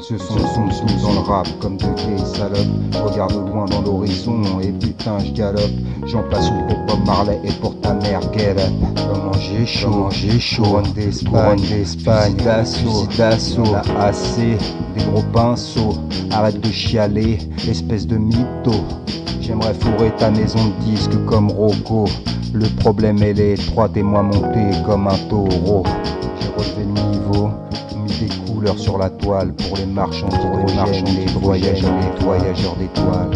se sont sous dans le rap comme de gays salopes. Regarde loin dans l'horizon et putain je galope. J'en place une pour Bob Marley et pour ta mère get up. Comment j'ai chaud, comment j'ai chaud. Couronne d'Espagne, d'Espagne, d'assaut, d'assaut. AC, des gros pinceaux. Arrête de chialer, espèce de mytho. J'aimerais fourrer ta maison de disques comme Rocco. Le problème est l'étroite et moi monté comme un taureau. J'ai relevé le niveau, rouge et couleur sur la toile pour les marchands, pour les marchands, les voyageurs, les voyageurs d'étoiles.